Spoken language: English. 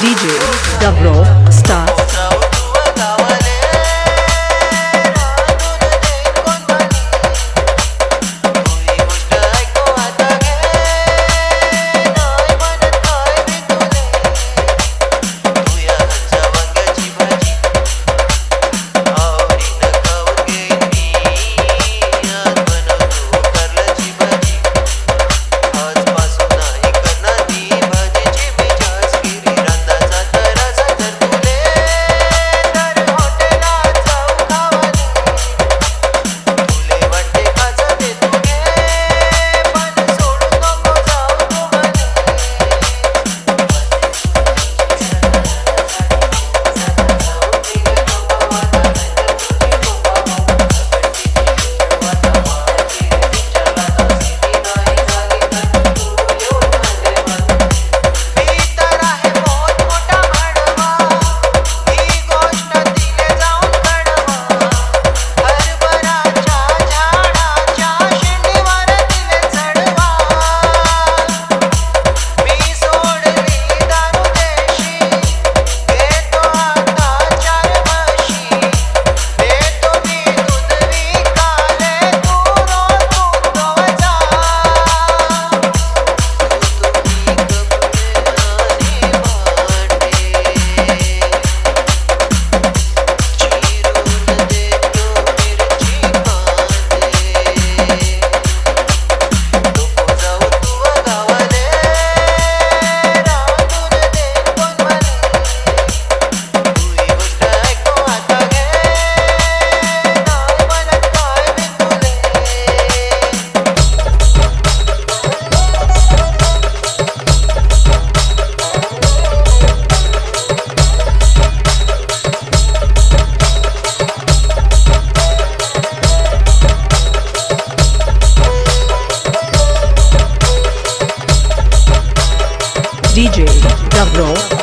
DJ Davro DJ Davro